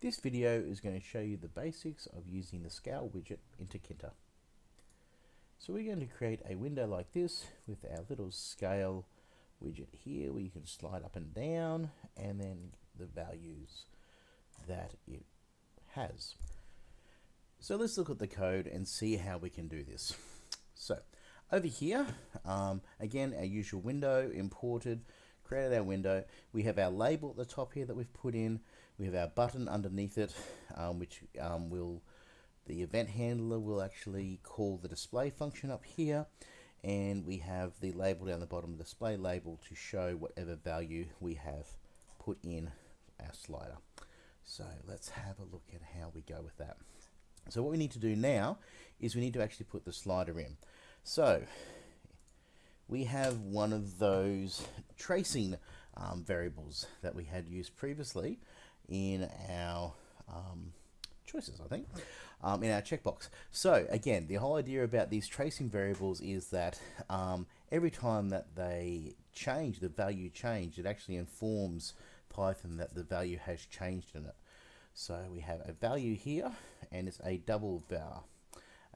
This video is going to show you the basics of using the scale widget in Tkinter. So we're going to create a window like this with our little scale widget here where you can slide up and down and then the values that it has. So let's look at the code and see how we can do this. So over here, um, again, our usual window imported, created our window. We have our label at the top here that we've put in. We have our button underneath it, um, which um, will, the event handler will actually call the display function up here. And we have the label down the bottom, display label to show whatever value we have put in our slider. So let's have a look at how we go with that. So what we need to do now is we need to actually put the slider in. So we have one of those tracing um, variables that we had used previously in our um, choices, I think, um, in our checkbox. So again, the whole idea about these tracing variables is that um, every time that they change, the value change, it actually informs Python that the value has changed in it. So we have a value here, and it's a double var,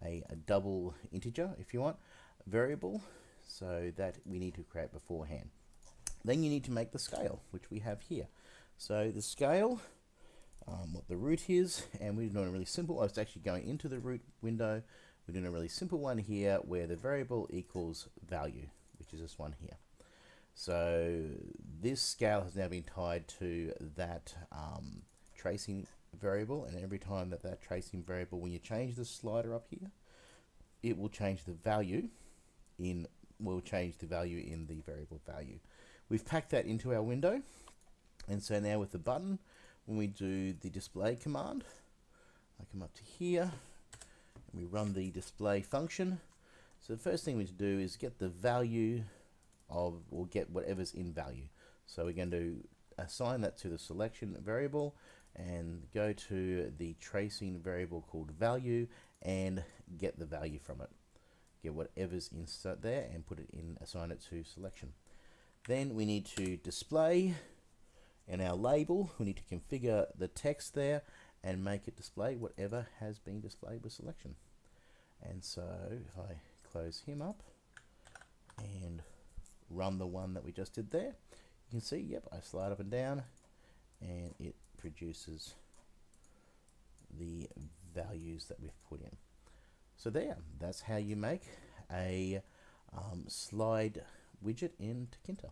a, a double integer, if you want, variable, so that we need to create beforehand. Then you need to make the scale, which we have here. So the scale, um, what the root is, and we're doing a really simple, I was actually going into the root window, we're doing a really simple one here where the variable equals value, which is this one here. So this scale has now been tied to that um, tracing variable, and every time that that tracing variable, when you change the slider up here, it will change the value in, will change the value in the variable value. We've packed that into our window, and so now with the button, when we do the display command, I come up to here, and we run the display function. So the first thing we do is get the value of, or get whatever's in value. So we're going to assign that to the selection variable and go to the tracing variable called value and get the value from it. Get whatever's insert there and put it in, assign it to selection. Then we need to display in our label, we need to configure the text there and make it display whatever has been displayed with selection. And so if I close him up and run the one that we just did there, you can see, yep, I slide up and down and it produces the values that we've put in. So there, that's how you make a um, slide widget in Tkinter.